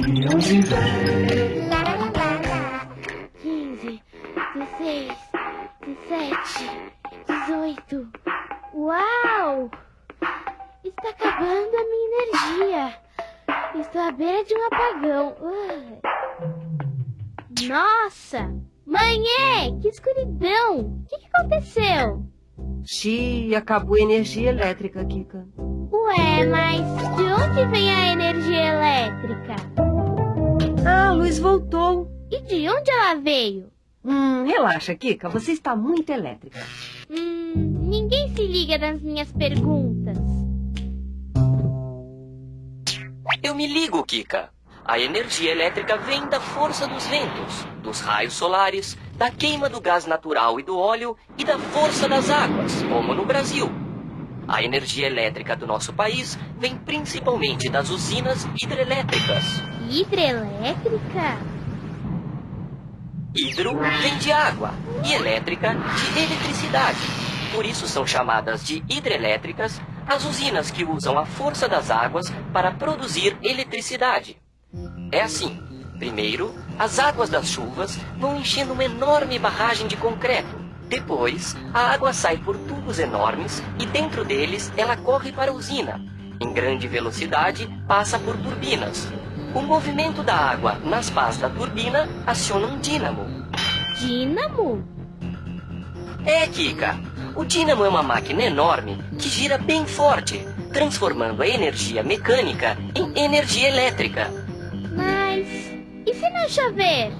de onde vem? 15, 16, 17, 18. Uau! Está acabando a minha energia. Estou à beira de um apagão. Nossa! Mãe, que escuridão! O que, que aconteceu? Xi, acabou a energia elétrica, Kika. Ué, mas de onde vem a energia elétrica? Luz voltou. E de onde ela veio? Hum, relaxa, Kika, você está muito elétrica. Hum, ninguém se liga nas minhas perguntas. Eu me ligo, Kika. A energia elétrica vem da força dos ventos, dos raios solares, da queima do gás natural e do óleo e da força das águas, como no Brasil. A energia elétrica do nosso país vem principalmente das usinas hidrelétricas. Hidrelétrica? Hidro vem de água e elétrica de eletricidade. Por isso são chamadas de hidrelétricas as usinas que usam a força das águas para produzir eletricidade. É assim. Primeiro, as águas das chuvas vão enchendo uma enorme barragem de concreto. Depois, a água sai por tubos enormes e dentro deles ela corre para a usina. Em grande velocidade, passa por turbinas. O movimento da água nas pás da turbina aciona um dínamo. Dínamo? É, Kika. O dínamo é uma máquina enorme que gira bem forte, transformando a energia mecânica em energia elétrica. Mas e se não chover?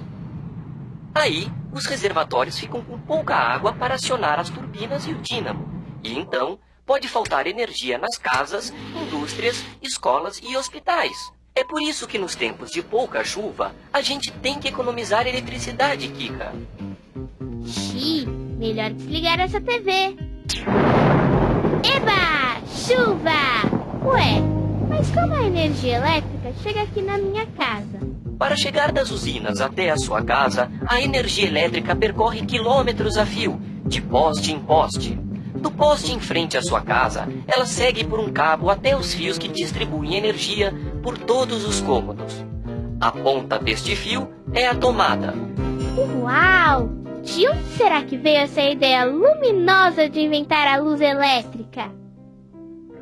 Aí, os reservatórios ficam com pouca água para acionar as turbinas e o dínamo. E então, pode faltar energia nas casas, indústrias, escolas e hospitais. É por isso que nos tempos de pouca chuva, a gente tem que economizar eletricidade, Kika. Xiii, melhor desligar essa TV. Eba! Chuva! Ué, como a energia elétrica chega aqui na minha casa? Para chegar das usinas até a sua casa, a energia elétrica percorre quilômetros a fio, de poste em poste. Do poste em frente à sua casa, ela segue por um cabo até os fios que distribuem energia por todos os cômodos. A ponta deste fio é a tomada. Uau! De onde será que veio essa ideia luminosa de inventar a luz elétrica?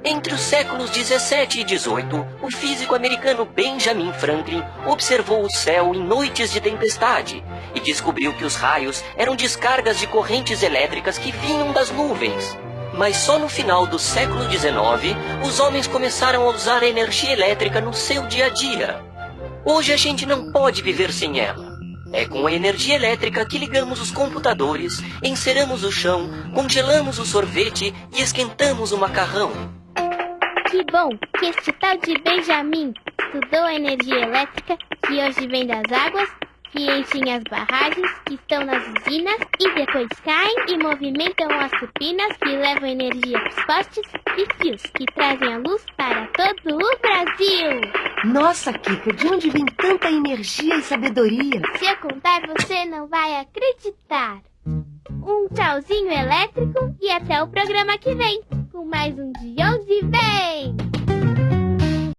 Entre os séculos 17 e 18, o físico americano Benjamin Franklin observou o céu em noites de tempestade e descobriu que os raios eram descargas de correntes elétricas que vinham das nuvens. Mas só no final do século 19, os homens começaram a usar a energia elétrica no seu dia a dia. Hoje a gente não pode viver sem ela. É com a energia elétrica que ligamos os computadores, enceramos o chão, congelamos o sorvete e esquentamos o macarrão. Que bom que este tal de Benjamin estudou a energia elétrica que hoje vem das águas, que enchem as barragens que estão nas usinas e depois caem e movimentam as turbinas que levam energia para os postes e fios que trazem a luz para todo o Brasil. Nossa, Kika, de onde vem tanta energia e sabedoria? Se eu contar, você não vai acreditar. Um tchauzinho elétrico e até o programa que vem, com mais um De Onde Vem!